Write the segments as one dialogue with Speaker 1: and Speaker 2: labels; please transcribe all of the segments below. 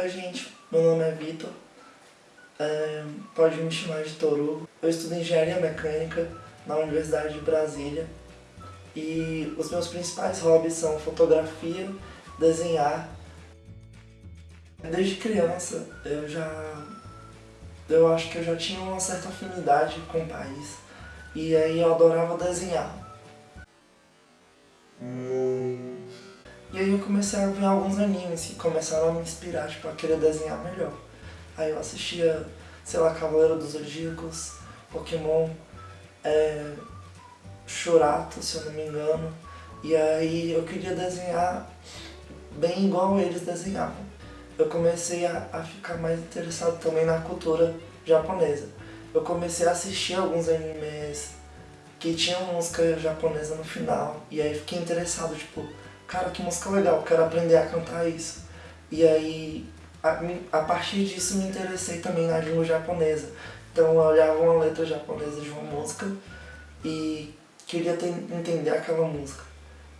Speaker 1: Oi gente, meu nome é Vitor, é, pode me chamar de Toru. Eu estudo Engenharia Mecânica na Universidade de Brasília e os meus principais hobbies são fotografia, desenhar. Desde criança eu já... eu acho que eu já tinha uma certa afinidade com o país e aí eu adorava desenhar. E aí eu comecei a ver alguns animes que começaram a me inspirar, tipo, a querer desenhar melhor. Aí eu assistia, sei lá, Cavaleiro dos Zodíacos, Pokémon, é, Churato, se eu não me engano. E aí eu queria desenhar bem igual eles desenhavam. Eu comecei a, a ficar mais interessado também na cultura japonesa. Eu comecei a assistir alguns animes que tinham música japonesa no final. E aí fiquei interessado, tipo, cara, que música legal, quero aprender a cantar isso. E aí, a, a partir disso, me interessei também na língua japonesa. Então eu olhava uma letra japonesa de uma música e queria ter, entender aquela música.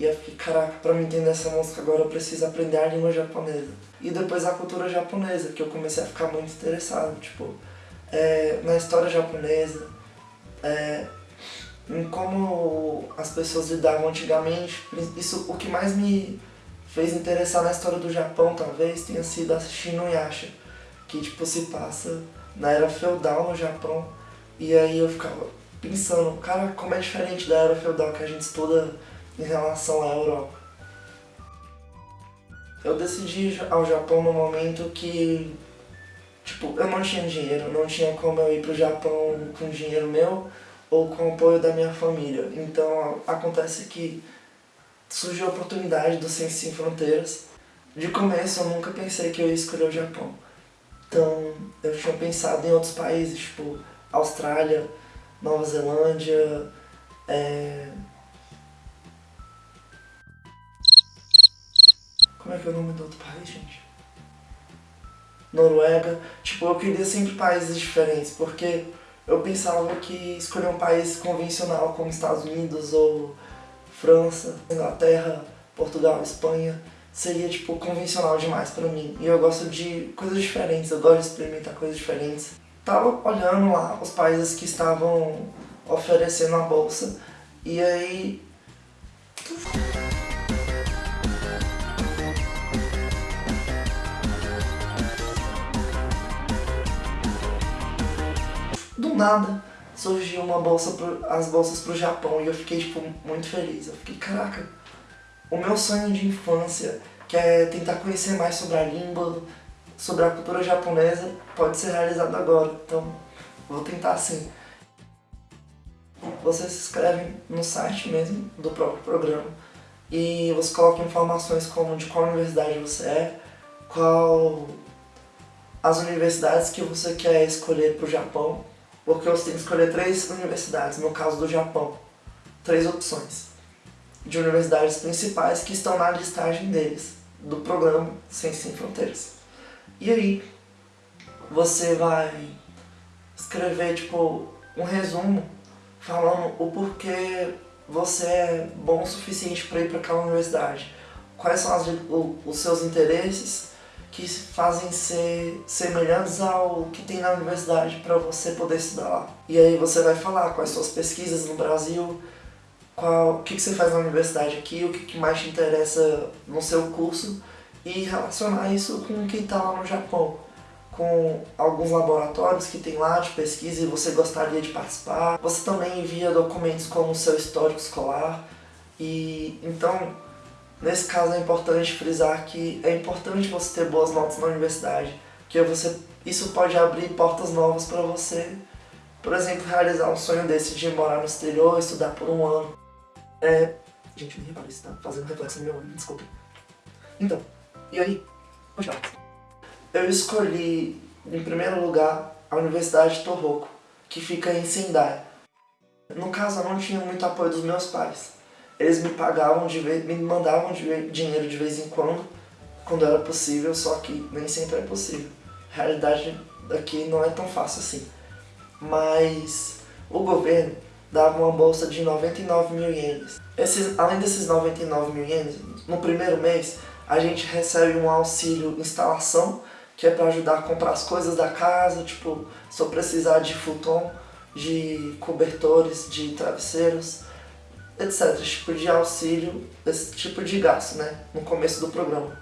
Speaker 1: E eu fiquei, caraca, pra me entender essa música agora eu preciso aprender a língua japonesa. E depois a cultura japonesa, que eu comecei a ficar muito interessado, tipo, é, na história japonesa, é, em como as pessoas lidavam antigamente. Isso, o que mais me fez interessar na história do Japão, talvez, tenha sido assistir Yasha, que tipo se passa na era feudal no Japão. E aí eu ficava pensando, cara, como é diferente da era feudal que a gente estuda em relação à Europa. Eu decidi ir ao Japão no momento que, tipo, eu não tinha dinheiro, não tinha como eu ir pro Japão com dinheiro meu, ou com o apoio da minha família. Então acontece que surgiu a oportunidade do Ciência Sem Fronteiras. De começo eu nunca pensei que eu ia escolher o Japão. Então eu tinha pensado em outros países, tipo Austrália, Nova Zelândia, é... Como é que é o nome do outro país, gente? Noruega. Tipo, eu queria sempre países diferentes, porque eu pensava que escolher um país convencional como Estados Unidos ou França, Inglaterra, Portugal, Espanha, seria tipo convencional demais pra mim. E eu gosto de coisas diferentes, eu gosto de experimentar coisas diferentes. Tava olhando lá os países que estavam oferecendo a bolsa e aí nada surgiu uma bolsa pro, as bolsas pro Japão e eu fiquei tipo muito feliz. Eu fiquei, caraca, o meu sonho de infância, que é tentar conhecer mais sobre a língua, sobre a cultura japonesa, pode ser realizado agora. Então, vou tentar assim. Você se inscreve no site mesmo do próprio programa e você coloca informações como de qual universidade você é, qual as universidades que você quer escolher para o Japão porque você tem que escolher três universidades, no caso do Japão. Três opções de universidades principais que estão na listagem deles, do programa Ciência Sem Fronteiras. E aí, você vai escrever, tipo, um resumo falando o porquê você é bom o suficiente para ir para aquela universidade. Quais são as, o, os seus interesses, que fazem ser semelhantes ao que tem na universidade para você poder estudar lá. E aí você vai falar quais suas pesquisas no Brasil, qual, o que, que você faz na universidade aqui, o que, que mais te interessa no seu curso e relacionar isso com quem está lá no Japão, com alguns laboratórios que tem lá de pesquisa e você gostaria de participar. Você também envia documentos como o seu histórico escolar e então Nesse caso é importante frisar que é importante você ter boas notas na universidade, porque você, isso pode abrir portas novas para você, por exemplo, realizar um sonho desse de morar no exterior, estudar por um ano. É... Gente, me repara, isso tá fazendo reflexo no meu olho, desculpa. Então, e aí? Continuar. Eu escolhi, em primeiro lugar, a Universidade de Tohoku, que fica em Sendai. No caso, eu não tinha muito apoio dos meus pais eles me pagavam de vez, me mandavam de, dinheiro de vez em quando, quando era possível, só que nem sempre é possível. A realidade daqui não é tão fácil assim. Mas o governo dava uma bolsa de 99 mil ienes. Esses, além desses 99 mil ienes, no primeiro mês a gente recebe um auxílio instalação que é para ajudar a comprar as coisas da casa, tipo, se eu precisar de futon, de cobertores, de travesseiros, etc. Tipo de auxílio, esse tipo de gasto, né? No começo do programa.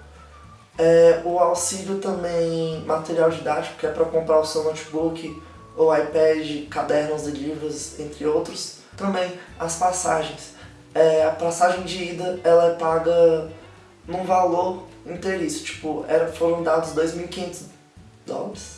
Speaker 1: É, o auxílio também material didático, que é para comprar o seu notebook, ou iPad, cadernos e livros, entre outros. Também as passagens. É, a passagem de ida ela é paga num valor inteiriço, tipo, era, foram dados 2.500 dólares?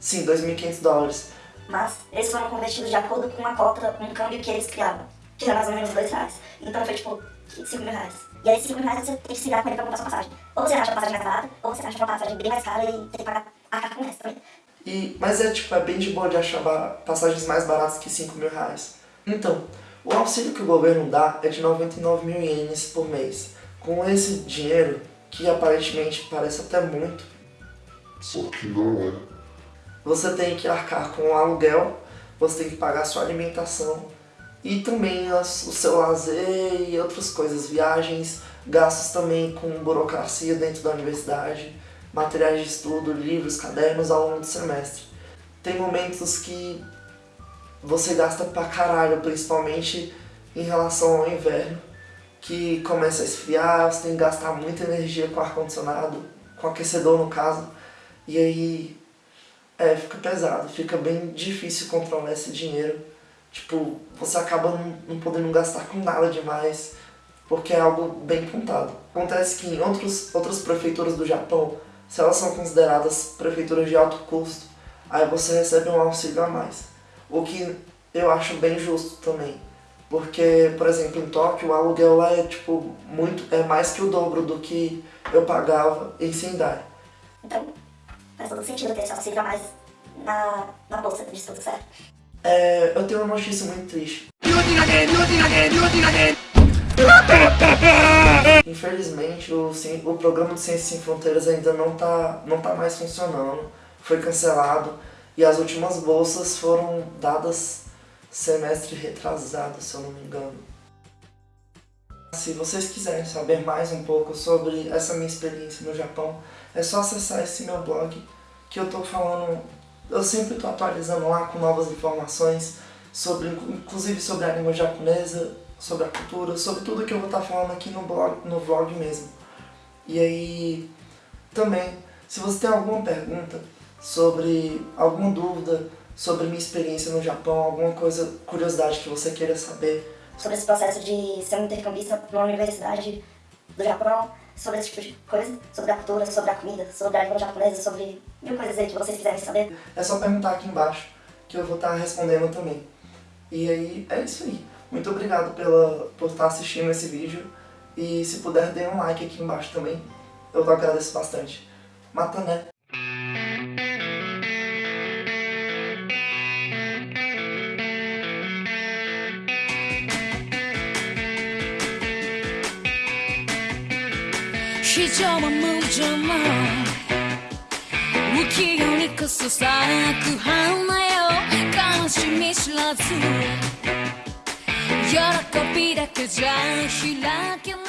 Speaker 1: Sim, 2.500 dólares.
Speaker 2: Mas eles foram convertidos de acordo com uma cota, um câmbio que eles criavam, que era mais ou menos 2 reais. Então foi tipo 5 mil reais. E aí esses 5 mil reais você tem que se virar com ele pra comprar sua passagem. Ou você acha a passagem mais barata, ou você acha uma passagem bem mais cara e tem que pagar a carta com o resto também.
Speaker 1: E, mas é tipo, é bem de boa de achar passagens mais baratas que 5 mil reais. Então, o auxílio que o governo dá é de 99 mil ienes por mês. Com esse dinheiro, que aparentemente parece até muito,
Speaker 3: só que não é.
Speaker 1: Você tem que arcar com o aluguel, você tem que pagar sua alimentação e também as, o seu lazer e outras coisas, viagens, gastos também com burocracia dentro da universidade, materiais de estudo, livros, cadernos ao longo do semestre. Tem momentos que você gasta pra caralho, principalmente em relação ao inverno, que começa a esfriar, você tem que gastar muita energia com ar-condicionado, com aquecedor no caso, e aí é, fica pesado, fica bem difícil controlar esse dinheiro. Tipo, você acaba não, não podendo gastar com nada demais, porque é algo bem contado. Acontece que em outros, outras prefeituras do Japão, se elas são consideradas prefeituras de alto custo, aí você recebe um auxílio a mais. O que eu acho bem justo também. Porque, por exemplo, em Tóquio, o aluguel lá é tipo muito, é mais que o dobro do que eu pagava em Sendai.
Speaker 2: Então, faz todo sentido ter esse auxílio a mais na, na bolsa de estudo, certo?
Speaker 1: É, eu tenho uma notícia muito triste. Infelizmente, o, o programa de Ciências Sem Fronteiras ainda não está não tá mais funcionando. Foi cancelado e as últimas bolsas foram dadas semestre retrasado, se eu não me engano. Se vocês quiserem saber mais um pouco sobre essa minha experiência no Japão, é só acessar esse meu blog que eu tô falando, eu sempre tô atualizando lá com novas informações sobre, inclusive sobre a língua japonesa, sobre a cultura, sobre tudo que eu vou estar tá falando aqui no blog, no vlog mesmo. E aí, também, se você tem alguma pergunta sobre alguma dúvida sobre minha experiência no Japão, alguma coisa, curiosidade que você queira saber.
Speaker 2: Sobre esse processo de ser um intercambista numa universidade do Japão, sobre esse tipo de coisa, sobre a cultura, sobre a comida, sobre a língua japonesa, sobre mil coisas aí que vocês quiserem saber.
Speaker 1: É só perguntar aqui embaixo, que eu vou estar respondendo também. E aí, é isso aí. Muito obrigado pela, por estar assistindo esse vídeo. E se puder, dê um like aqui embaixo também. Eu agradeço bastante. Mata, né? 非常も無情も不器用にこそ咲く花よ。悲しみ知らず。喜びだけじゃ開けない。